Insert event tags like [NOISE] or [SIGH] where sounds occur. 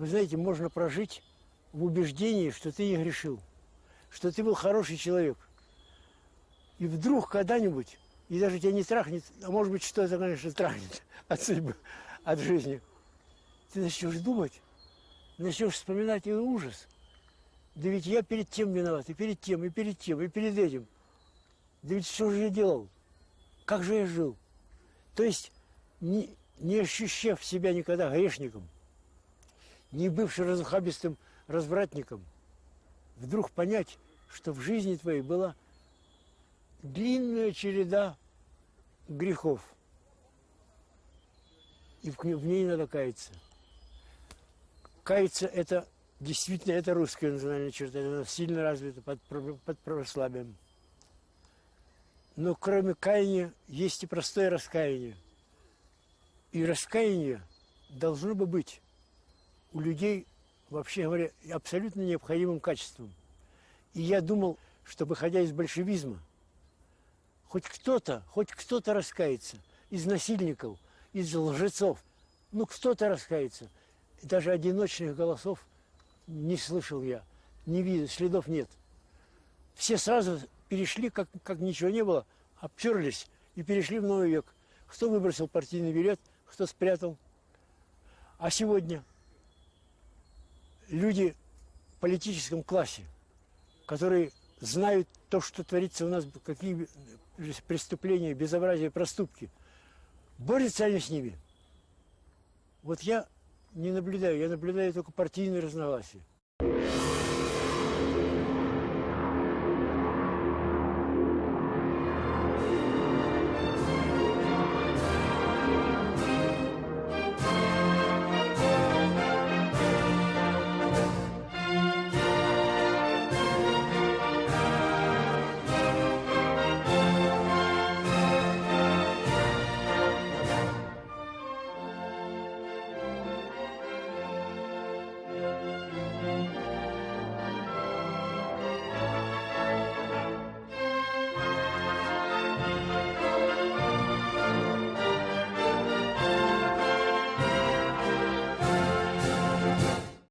Вы знаете, можно прожить в убеждении, что ты не грешил, что ты был хороший человек. И вдруг когда-нибудь, и даже тебя не трахнет, а может быть, что-то, конечно, трахнет [LAUGHS] от судьбы, от жизни, ты начнешь думать, начнешь вспоминать и ужас. Да ведь я перед тем виноват, и перед тем, и перед тем, и перед этим. Да ведь что же я делал? Как же я жил? То есть, не, не ощущав себя никогда грешником, не бывшим разухабистым развратником, вдруг понять, что в жизни твоей была длинная череда грехов. И в ней надо каяться. Каяться – это действительно это русская национальная черта, она сильно развита под, под православием. Но кроме каяния есть и простое раскаяние. И раскаяние должно бы быть у людей, вообще говоря, абсолютно необходимым качеством. И я думал, что, выходя из большевизма, хоть кто-то, хоть кто-то раскается из насильников, из лжецов, ну кто-то раскается. Даже одиночных голосов не слышал я, не видел, следов нет. Все сразу перешли, как, как ничего не было, обтерлись и перешли в новый век. Кто выбросил партийный билет, кто спрятал. А сегодня люди в политическом классе, которые знают то, что творится у нас, какие преступления, безобразия, проступки, борются они с ними. Вот я не наблюдаю, я наблюдаю только партийные разногласия.